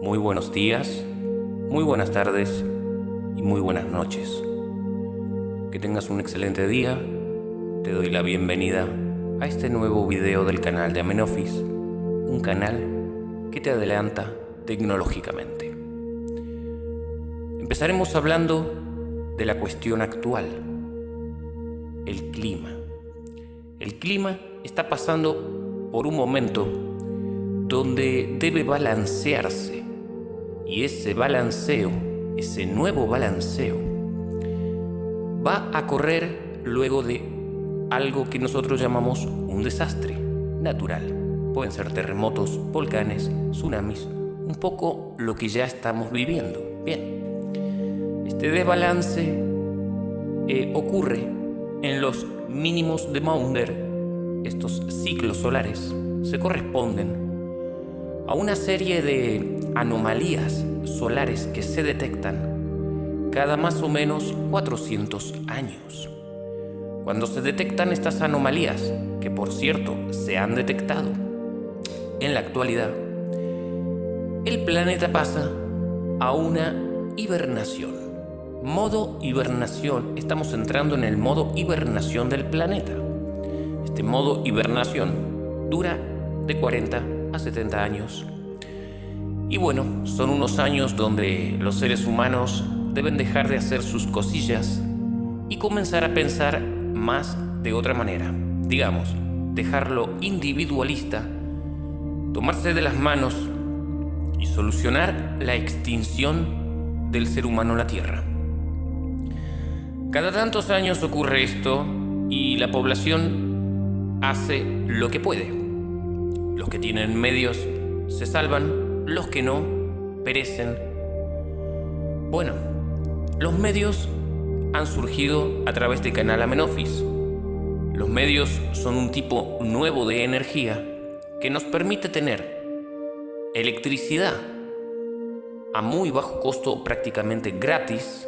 Muy buenos días, muy buenas tardes y muy buenas noches. Que tengas un excelente día. Te doy la bienvenida a este nuevo video del canal de Amenofis, un canal que te adelanta tecnológicamente. Empezaremos hablando de la cuestión actual, el clima. El clima está pasando por un momento donde debe balancearse y ese balanceo, ese nuevo balanceo, va a correr luego de algo que nosotros llamamos un desastre natural. Pueden ser terremotos, volcanes, tsunamis, un poco lo que ya estamos viviendo. Bien, este desbalance eh, ocurre en los mínimos de Maunder. Estos ciclos solares se corresponden a una serie de anomalías solares que se detectan cada más o menos 400 años. Cuando se detectan estas anomalías, que por cierto se han detectado en la actualidad, el planeta pasa a una hibernación. Modo hibernación, estamos entrando en el modo hibernación del planeta. Este modo hibernación dura de 40 a 70 años. Y bueno, son unos años donde los seres humanos deben dejar de hacer sus cosillas y comenzar a pensar más de otra manera. Digamos, dejarlo individualista, tomarse de las manos y solucionar la extinción del ser humano en la Tierra. Cada tantos años ocurre esto y la población hace lo que puede. Los que tienen medios se salvan los que no perecen. Bueno, los medios han surgido a través de Canal Amenofis. Los medios son un tipo nuevo de energía que nos permite tener electricidad a muy bajo costo, prácticamente gratis.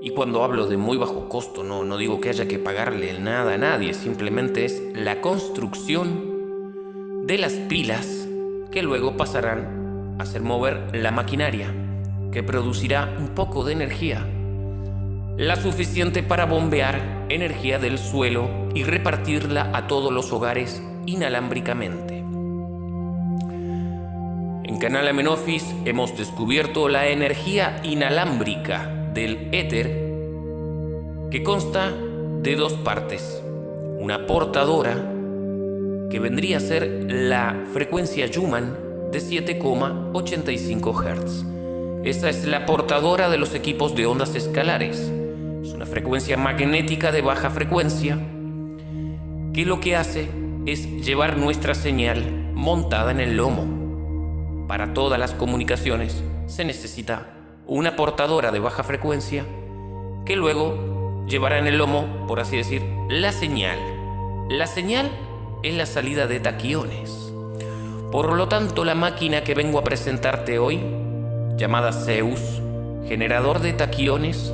Y cuando hablo de muy bajo costo, no, no digo que haya que pagarle nada a nadie, simplemente es la construcción de las pilas que luego pasarán a hacer mover la maquinaria, que producirá un poco de energía, la suficiente para bombear energía del suelo y repartirla a todos los hogares inalámbricamente. En Canal Amenofis hemos descubierto la energía inalámbrica del éter que consta de dos partes, una portadora que vendría a ser la frecuencia Schumann de 7,85 Hz. Esta es la portadora de los equipos de ondas escalares. Es una frecuencia magnética de baja frecuencia que lo que hace es llevar nuestra señal montada en el lomo. Para todas las comunicaciones se necesita una portadora de baja frecuencia que luego llevará en el lomo, por así decir, la señal. La señal es la salida de taquiones. Por lo tanto, la máquina que vengo a presentarte hoy, llamada Zeus, generador de taquiones,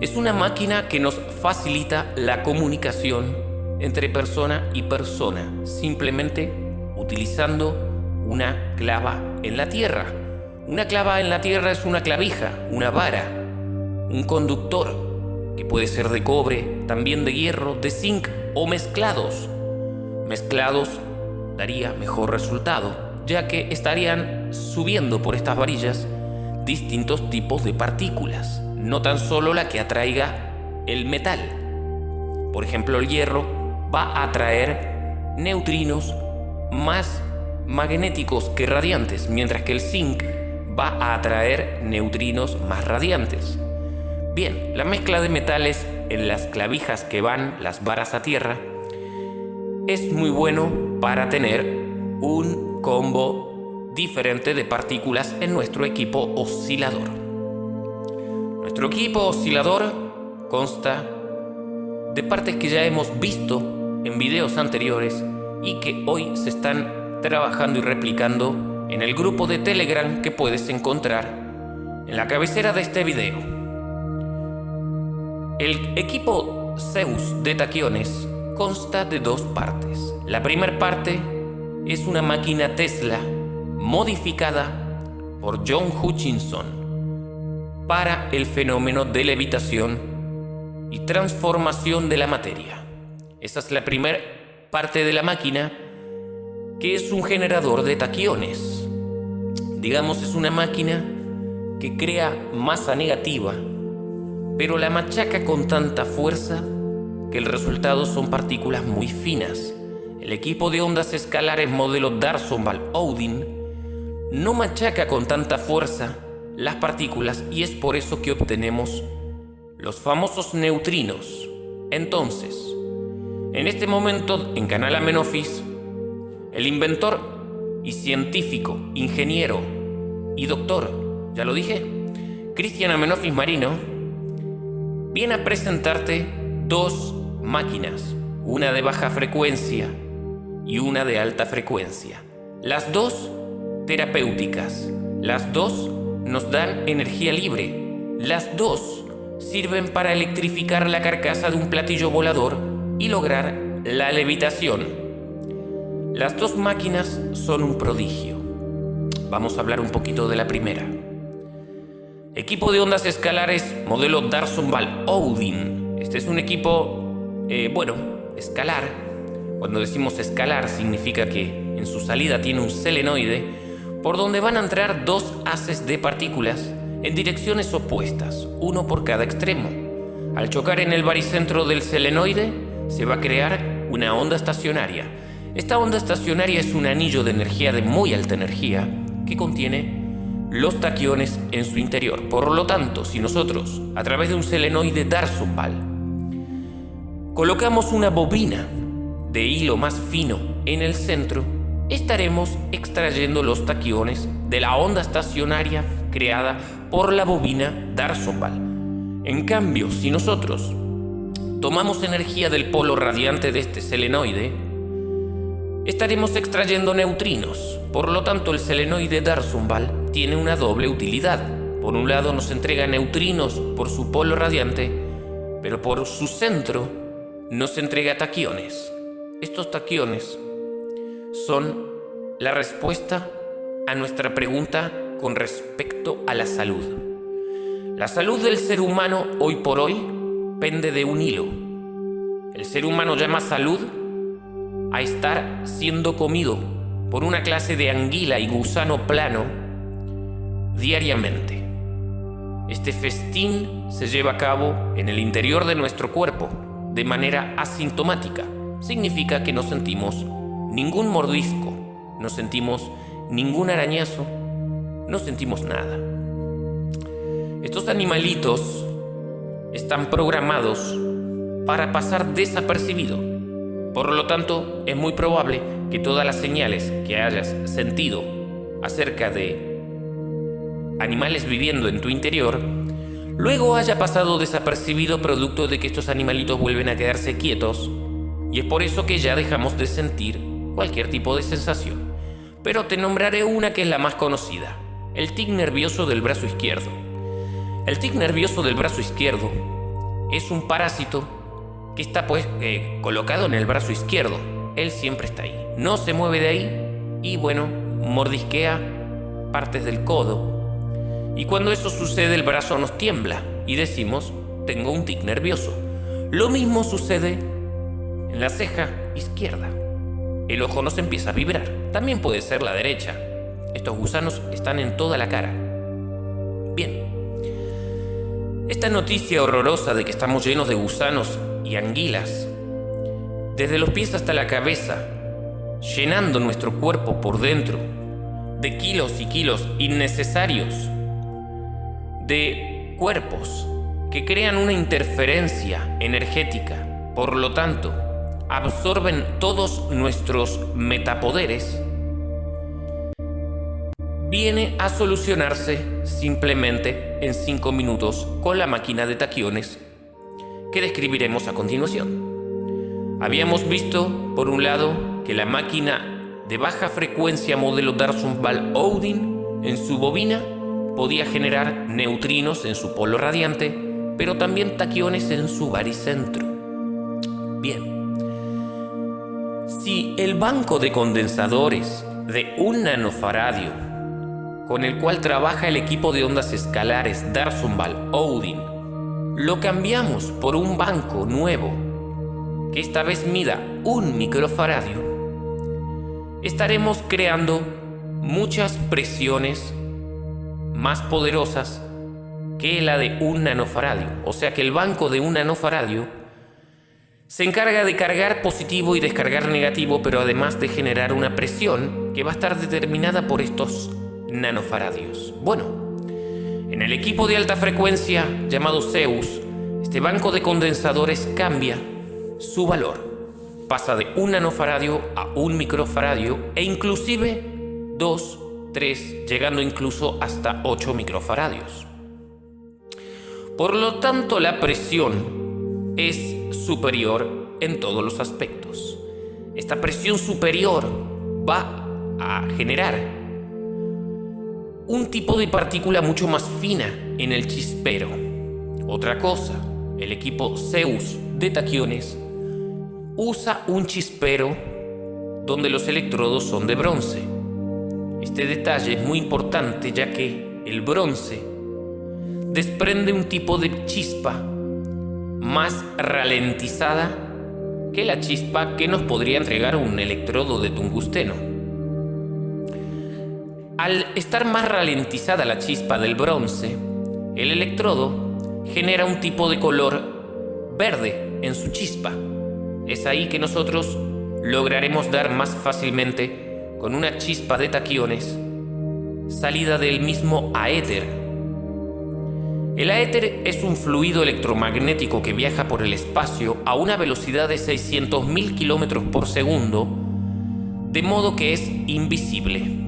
es una máquina que nos facilita la comunicación entre persona y persona, simplemente utilizando una clava en la tierra. Una clava en la tierra es una clavija, una vara, un conductor, que puede ser de cobre, también de hierro, de zinc o mezclados. Mezclados daría mejor resultado, ya que estarían subiendo por estas varillas distintos tipos de partículas, no tan solo la que atraiga el metal. Por ejemplo, el hierro va a atraer neutrinos más magnéticos que radiantes, mientras que el zinc va a atraer neutrinos más radiantes. Bien, la mezcla de metales en las clavijas que van las varas a tierra es muy bueno para tener un combo diferente de partículas en nuestro equipo oscilador. Nuestro equipo oscilador consta de partes que ya hemos visto en videos anteriores y que hoy se están trabajando y replicando en el grupo de Telegram que puedes encontrar en la cabecera de este video. El equipo Zeus de taquiones consta de dos partes. La primera parte es una máquina Tesla modificada por John Hutchinson para el fenómeno de levitación y transformación de la materia. Esa es la primera parte de la máquina que es un generador de taquiones. Digamos, es una máquina que crea masa negativa, pero la machaca con tanta fuerza que el resultado son partículas muy finas. El equipo de ondas escalares modelo Darsonval-Odin no machaca con tanta fuerza las partículas y es por eso que obtenemos los famosos neutrinos. Entonces, en este momento en Canal Amenofis, el inventor y científico, ingeniero y doctor, ya lo dije, Cristian Amenofis Marino, viene a presentarte dos máquinas, una de baja frecuencia y una de alta frecuencia. Las dos terapéuticas, las dos nos dan energía libre, las dos sirven para electrificar la carcasa de un platillo volador y lograr la levitación. Las dos máquinas son un prodigio. Vamos a hablar un poquito de la primera. Equipo de ondas escalares modelo Darson Val Odin. Este es un equipo eh, bueno, escalar, cuando decimos escalar significa que en su salida tiene un selenoide por donde van a entrar dos haces de partículas en direcciones opuestas, uno por cada extremo. Al chocar en el baricentro del selenoide se va a crear una onda estacionaria. Esta onda estacionaria es un anillo de energía de muy alta energía que contiene los taquiones en su interior. Por lo tanto, si nosotros, a través de un selenoide Darsopal, colocamos una bobina de hilo más fino en el centro, estaremos extrayendo los taquiones de la onda estacionaria creada por la bobina Darsopal. En cambio, si nosotros tomamos energía del polo radiante de este selenoide, estaremos extrayendo neutrinos. Por lo tanto, el selenoide Darsonval tiene una doble utilidad. Por un lado nos entrega neutrinos por su polo radiante, pero por su centro nos entrega taquiones. Estos taquiones son la respuesta a nuestra pregunta con respecto a la salud. La salud del ser humano hoy por hoy pende de un hilo. El ser humano llama salud a estar siendo comido por una clase de anguila y gusano plano diariamente. Este festín se lleva a cabo en el interior de nuestro cuerpo de manera asintomática. Significa que no sentimos ningún mordisco, no sentimos ningún arañazo, no sentimos nada. Estos animalitos están programados para pasar desapercibido. Por lo tanto, es muy probable que todas las señales que hayas sentido acerca de animales viviendo en tu interior luego haya pasado desapercibido producto de que estos animalitos vuelven a quedarse quietos y es por eso que ya dejamos de sentir cualquier tipo de sensación. Pero te nombraré una que es la más conocida, el tic nervioso del brazo izquierdo. El tic nervioso del brazo izquierdo es un parásito que está pues eh, colocado en el brazo izquierdo. Él siempre está ahí, no se mueve de ahí y bueno, mordisquea partes del codo, y cuando eso sucede el brazo nos tiembla y decimos, tengo un tic nervioso. Lo mismo sucede en la ceja izquierda. El ojo nos empieza a vibrar. También puede ser la derecha. Estos gusanos están en toda la cara. Bien. Esta noticia horrorosa de que estamos llenos de gusanos y anguilas, desde los pies hasta la cabeza, llenando nuestro cuerpo por dentro de kilos y kilos innecesarios de cuerpos que crean una interferencia energética, por lo tanto, absorben todos nuestros metapoderes, viene a solucionarse simplemente en 5 minutos con la máquina de taquiones que describiremos a continuación. Habíamos visto, por un lado, que la máquina de baja frecuencia modelo Darson Val Odin en su bobina podía generar neutrinos en su polo radiante, pero también taquiones en su baricentro. Bien. Si el banco de condensadores de un nanofaradio, con el cual trabaja el equipo de ondas escalares Darsonval Odin, lo cambiamos por un banco nuevo, que esta vez mida un microfaradio, estaremos creando muchas presiones más poderosas que la de un nanofaradio. O sea que el banco de un nanofaradio se encarga de cargar positivo y descargar negativo, pero además de generar una presión que va a estar determinada por estos nanofaradios. Bueno, en el equipo de alta frecuencia llamado Zeus, este banco de condensadores cambia su valor. Pasa de un nanofaradio a un microfaradio e inclusive 2, 3, llegando incluso hasta 8 microfaradios. Por lo tanto, la presión es superior en todos los aspectos. Esta presión superior va a generar un tipo de partícula mucho más fina en el chispero. Otra cosa, el equipo Zeus de taquiones usa un chispero donde los electrodos son de bronce. Este detalle es muy importante ya que el bronce desprende un tipo de chispa más ralentizada que la chispa que nos podría entregar un electrodo de tungsteno. Al estar más ralentizada la chispa del bronce, el electrodo genera un tipo de color verde en su chispa. Es ahí que nosotros lograremos dar más fácilmente con una chispa de taquiones salida del mismo aéter el aéter es un fluido electromagnético que viaja por el espacio a una velocidad de 600.000 km por segundo, de modo que es invisible.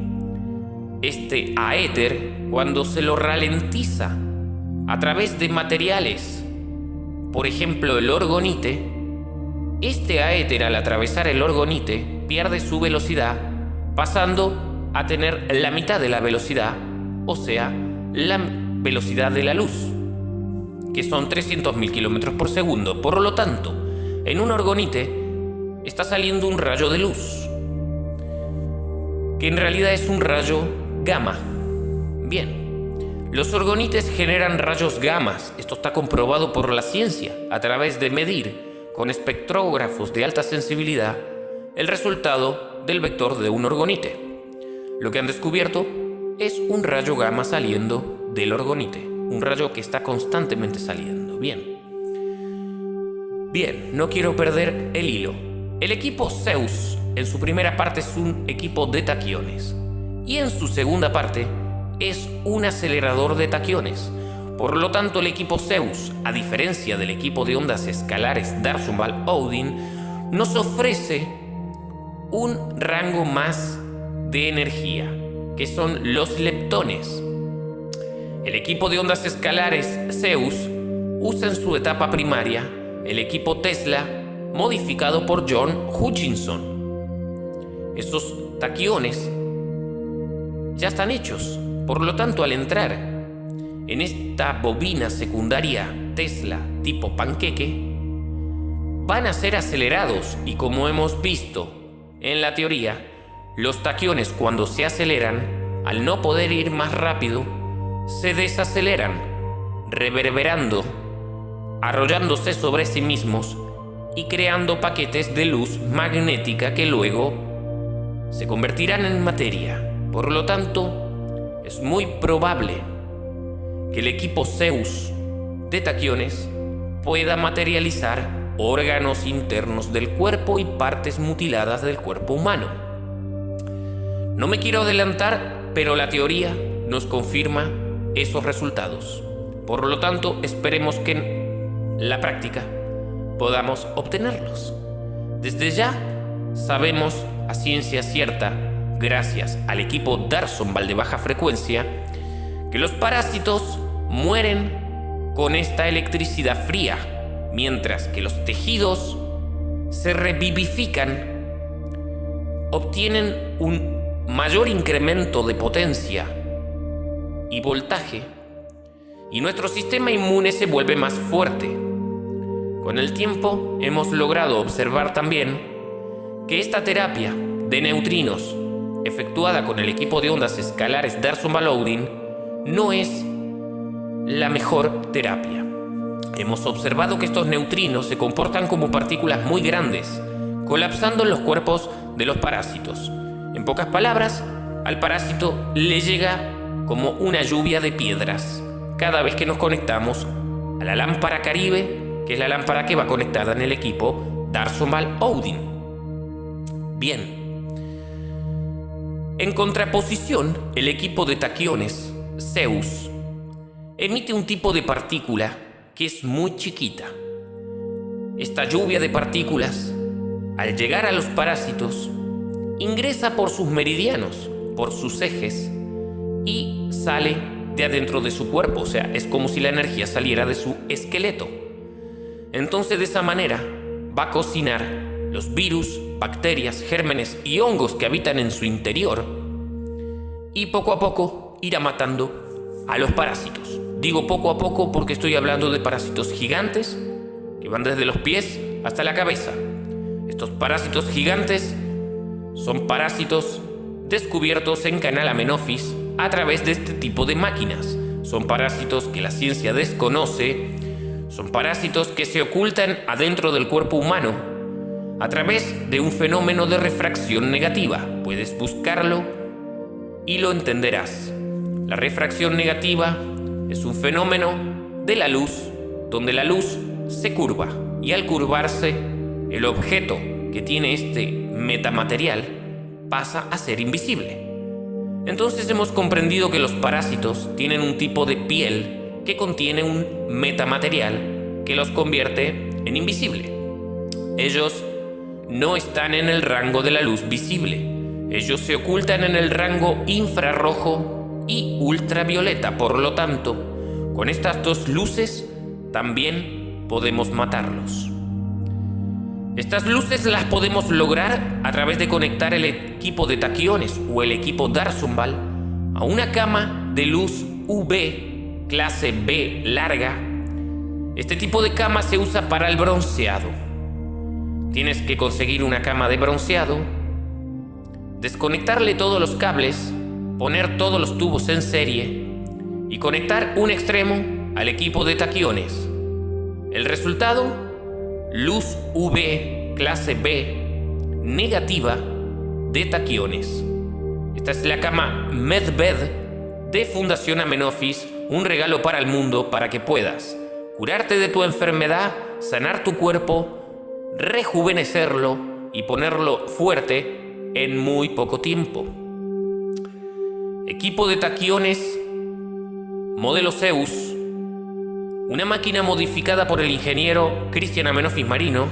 Este aéter, cuando se lo ralentiza a través de materiales, por ejemplo el orgonite, este aéter al atravesar el orgonite pierde su velocidad, pasando a tener la mitad de la velocidad, o sea, la velocidad de la luz, que son 300.000 km por segundo. Por lo tanto, en un orgonite está saliendo un rayo de luz, que en realidad es un rayo gamma. Bien, los orgonites generan rayos gamas, esto está comprobado por la ciencia, a través de medir con espectrógrafos de alta sensibilidad el resultado del vector de un orgonite. Lo que han descubierto es un rayo gamma saliendo del orgonite, un rayo que está constantemente saliendo. Bien. Bien, no quiero perder el hilo. El equipo Zeus en su primera parte es un equipo de taquiones y en su segunda parte es un acelerador de taquiones. Por lo tanto, el equipo Zeus, a diferencia del equipo de ondas escalares Darsumval Odin, nos ofrece un rango más de energía, que son los leptones. El equipo de ondas escalares Zeus usa en su etapa primaria el equipo Tesla modificado por John Hutchinson. Esos taquiones ya están hechos, por lo tanto al entrar en esta bobina secundaria Tesla tipo panqueque, van a ser acelerados y como hemos visto en la teoría, los taquiones cuando se aceleran, al no poder ir más rápido, se desaceleran, reverberando, arrollándose sobre sí mismos y creando paquetes de luz magnética que luego se convertirán en materia. Por lo tanto, es muy probable que el equipo Zeus de taquiones pueda materializar órganos internos del cuerpo y partes mutiladas del cuerpo humano. No me quiero adelantar, pero la teoría nos confirma esos resultados. Por lo tanto, esperemos que en la práctica podamos obtenerlos. Desde ya sabemos a ciencia cierta, gracias al equipo Darsonval de baja frecuencia, que los parásitos mueren con esta electricidad fría, mientras que los tejidos se revivifican, obtienen un mayor incremento de potencia y voltaje, y nuestro sistema inmune se vuelve más fuerte. Con el tiempo hemos logrado observar también que esta terapia de neutrinos efectuada con el equipo de ondas escalares Darson Baloudin no es la mejor terapia. Hemos observado que estos neutrinos se comportan como partículas muy grandes, colapsando en los cuerpos de los parásitos. En pocas palabras, al parásito le llega como una lluvia de piedras cada vez que nos conectamos a la lámpara Caribe, que es la lámpara que va conectada en el equipo Darsomal Odin. Bien. En contraposición, el equipo de taquiones, Zeus, emite un tipo de partícula que es muy chiquita. Esta lluvia de partículas, al llegar a los parásitos, ingresa por sus meridianos, por sus ejes, y sale de adentro de su cuerpo, o sea, es como si la energía saliera de su esqueleto. Entonces de esa manera va a cocinar los virus, bacterias, gérmenes y hongos que habitan en su interior y poco a poco irá matando a los parásitos. Digo poco a poco porque estoy hablando de parásitos gigantes que van desde los pies hasta la cabeza. Estos parásitos gigantes son parásitos descubiertos en Canal Amenofis a través de este tipo de máquinas. Son parásitos que la ciencia desconoce, son parásitos que se ocultan adentro del cuerpo humano a través de un fenómeno de refracción negativa. Puedes buscarlo y lo entenderás. La refracción negativa es un fenómeno de la luz donde la luz se curva y al curvarse el objeto que tiene este metamaterial pasa a ser invisible. Entonces hemos comprendido que los parásitos tienen un tipo de piel que contiene un metamaterial que los convierte en invisible. Ellos no están en el rango de la luz visible. Ellos se ocultan en el rango infrarrojo y ultravioleta. Por lo tanto, con estas dos luces también podemos matarlos. Estas luces las podemos lograr a través de conectar el equipo de taquiones o el equipo Darzumbal a una cama de luz UV clase B larga. Este tipo de cama se usa para el bronceado. Tienes que conseguir una cama de bronceado, desconectarle todos los cables, poner todos los tubos en serie y conectar un extremo al equipo de taquiones. El resultado luz UV clase B negativa de taquiones. Esta es la cama MedBed de Fundación Amenofis, un regalo para el mundo para que puedas curarte de tu enfermedad, sanar tu cuerpo, rejuvenecerlo y ponerlo fuerte en muy poco tiempo. Equipo de taquiones, modelo Zeus, una máquina modificada por el ingeniero Cristian Amenofis Marino,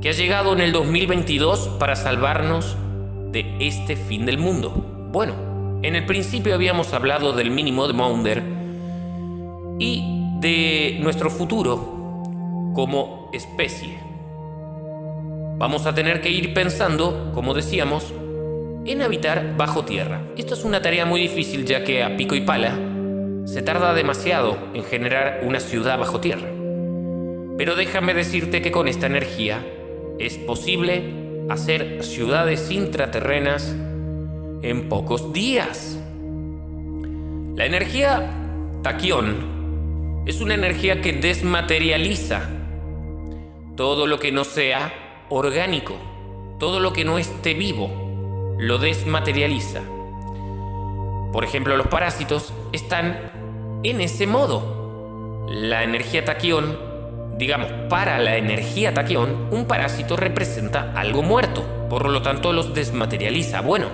que ha llegado en el 2022 para salvarnos de este fin del mundo. Bueno, en el principio habíamos hablado del mínimo de Maunder y de nuestro futuro como especie. Vamos a tener que ir pensando, como decíamos, en habitar bajo tierra. Esto es una tarea muy difícil ya que a pico y pala se tarda demasiado en generar una ciudad bajo tierra. Pero déjame decirte que con esta energía es posible hacer ciudades intraterrenas en pocos días. La energía taquión es una energía que desmaterializa todo lo que no sea orgánico, todo lo que no esté vivo, lo desmaterializa. Por ejemplo, los parásitos están en ese modo. La energía taquión, digamos, para la energía taquión, un parásito representa algo muerto, por lo tanto los desmaterializa. Bueno,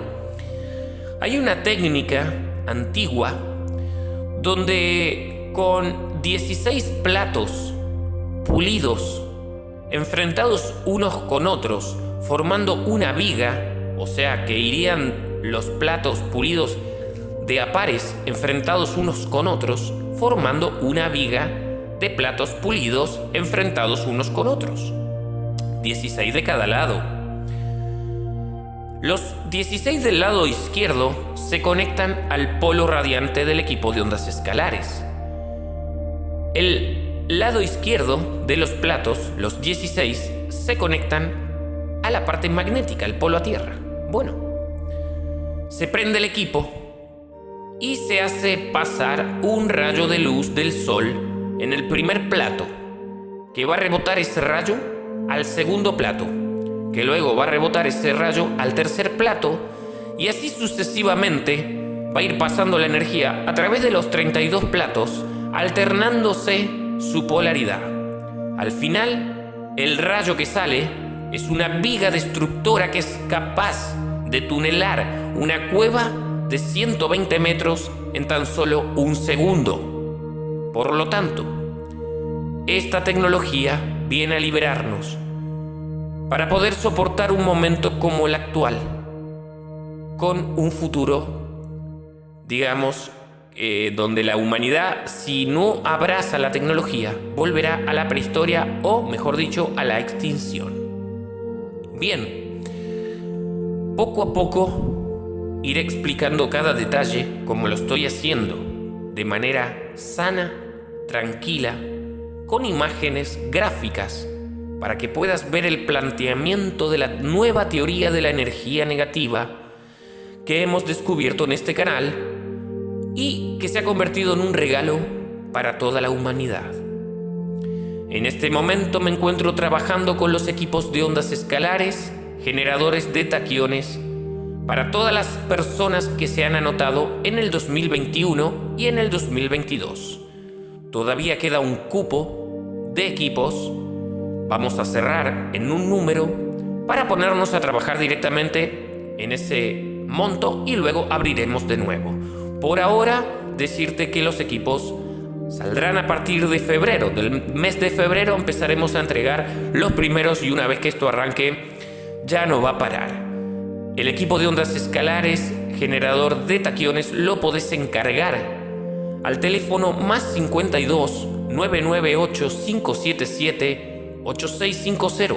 hay una técnica antigua donde con 16 platos pulidos, enfrentados unos con otros, formando una viga, o sea que irían los platos pulidos de apares enfrentados unos con otros, formando una viga de platos pulidos enfrentados unos con otros. 16 de cada lado. Los 16 del lado izquierdo se conectan al polo radiante del equipo de ondas escalares. El lado izquierdo de los platos, los 16, se conectan a la parte magnética, el polo a tierra. Bueno, se prende el equipo y se hace pasar un rayo de luz del sol en el primer plato, que va a rebotar ese rayo al segundo plato, que luego va a rebotar ese rayo al tercer plato y así sucesivamente va a ir pasando la energía a través de los 32 platos, alternándose su polaridad. Al final, el rayo que sale es una viga destructora que es capaz de tunelar una cueva de 120 metros en tan solo un segundo. Por lo tanto, esta tecnología viene a liberarnos para poder soportar un momento como el actual, con un futuro, digamos, eh, donde la humanidad, si no abraza la tecnología, volverá a la prehistoria o, mejor dicho, a la extinción. Bien, poco a poco iré explicando cada detalle como lo estoy haciendo, de manera sana, tranquila, con imágenes gráficas, para que puedas ver el planteamiento de la nueva teoría de la energía negativa que hemos descubierto en este canal y que se ha convertido en un regalo para toda la humanidad. En este momento me encuentro trabajando con los equipos de ondas escalares, generadores de taquiones, para todas las personas que se han anotado en el 2021 y en el 2022. Todavía queda un cupo de equipos. Vamos a cerrar en un número para ponernos a trabajar directamente en ese monto y luego abriremos de nuevo. Por ahora, decirte que los equipos saldrán a partir de febrero. Del mes de febrero empezaremos a entregar los primeros y una vez que esto arranque, ya no va a parar. El equipo de ondas escalares, generador de taquiones, lo podés encargar al teléfono más 52 998 577 8650.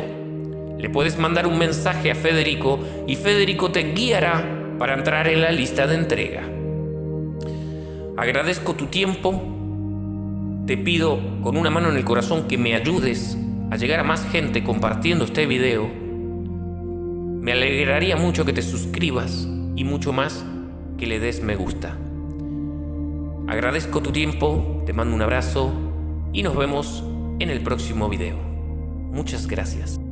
Le puedes mandar un mensaje a Federico y Federico te guiará para entrar en la lista de entrega. Agradezco tu tiempo. Te pido con una mano en el corazón que me ayudes a llegar a más gente compartiendo este video me alegraría mucho que te suscribas y mucho más que le des me gusta. Agradezco tu tiempo, te mando un abrazo y nos vemos en el próximo video. Muchas gracias.